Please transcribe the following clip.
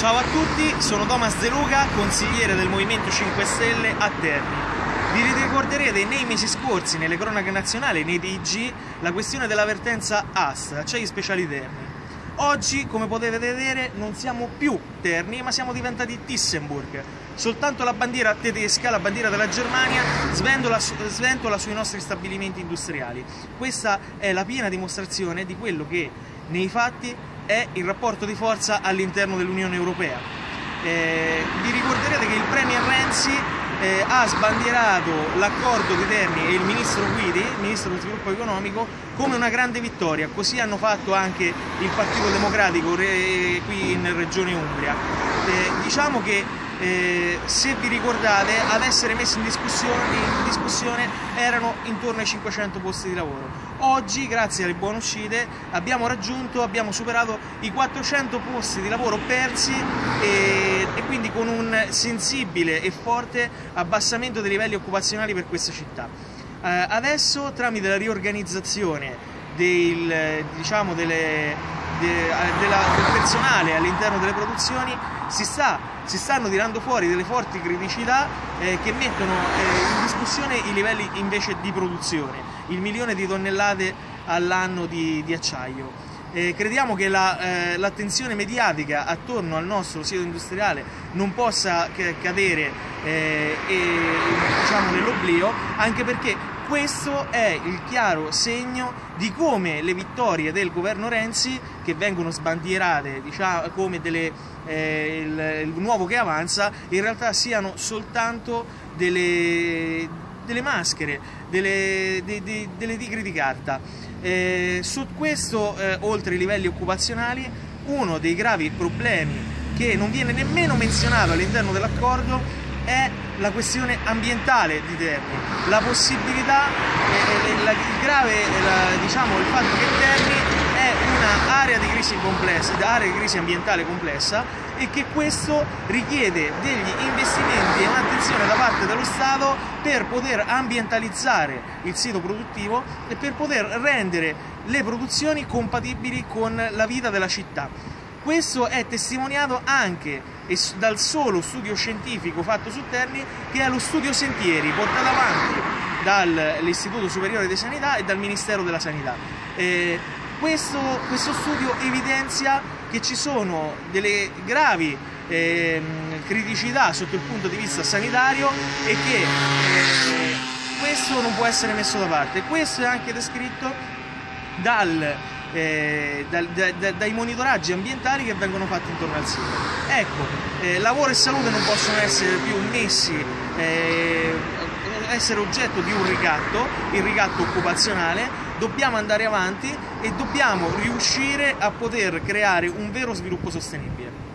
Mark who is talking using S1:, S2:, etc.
S1: Ciao a tutti, sono Thomas De Luca, consigliere del Movimento 5 Stelle a Terni. Vi ricorderete nei mesi scorsi, nelle cronache nazionali, nei TG, la questione dell'avvertenza AS, acciai speciali Terni. Oggi, come potete vedere, non siamo più Terni, ma siamo diventati Tissenburg. Soltanto la bandiera tedesca, la bandiera della Germania, sventola, sventola sui nostri stabilimenti industriali. Questa è la piena dimostrazione di quello che nei fatti è il rapporto di forza all'interno dell'Unione Europea. Eh, vi ricorderete che il Premier Renzi eh, ha sbandierato l'accordo di Terni e il ministro Guidi, ministro dello sviluppo economico, come una grande vittoria. Così hanno fatto anche il Partito Democratico eh, qui in Regione Umbria. Eh, diciamo che eh, se vi ricordate ad essere messi in discussione, in discussione, erano intorno ai 500 posti di lavoro. Oggi grazie alle buone uscite abbiamo raggiunto, abbiamo superato i 400 posti di lavoro persi e, e quindi con un sensibile e forte abbassamento dei livelli occupazionali per questa città. Eh, adesso tramite la riorganizzazione del, diciamo, delle, de, della, del personale all'interno delle produzioni si, sta, si, stanno tirando fuori delle forti criticità eh, che mettono eh, in discussione i livelli invece di produzione, il milione di tonnellate all'anno di, di acciaio. Eh, crediamo che la, eh, l'attenzione mediatica attorno al nostro sito industriale non possa cadere eh, e, diciamo, nell'oblio, anche perché questo è il chiaro segno di come le vittorie del governo Renzi, che vengono sbandierate diciamo, come delle, eh, il, il, nuovo che avanza, in realtà siano soltanto delle, delle maschere, delle, de, de, delle tigri di carta. Eh, su questo, eh, oltre ai livelli occupazionali, uno dei gravi problemi che non viene nemmeno menzionato all'interno dell'accordo è la questione ambientale di Terni, la possibilità, il grave, diciamo, il fatto che Terni è un'area di crisi complessa, area di crisi ambientale complessa e che questo richiede degli investimenti e un'attenzione da parte dello Stato per poter ambientalizzare il sito produttivo e per poter rendere le produzioni compatibili con la vita della città. Questo è testimoniato anche dal solo studio scientifico fatto su Terni che è lo studio Sentieri portato avanti dall'Istituto Superiore di Sanità e dal Ministero della Sanità. Eh, questo, questo, studio evidenzia che ci sono delle gravi eh, criticità sotto il punto di vista sanitario e che eh, questo non può essere messo da parte. Questo è anche descritto dal eh, da, da, dai monitoraggi ambientali che vengono fatti intorno al sito. Ecco, eh, lavoro e salute non possono essere più messi, eh, essere oggetto di un ricatto, il ricatto occupazionale, dobbiamo andare avanti e dobbiamo riuscire a poter creare un vero sviluppo sostenibile.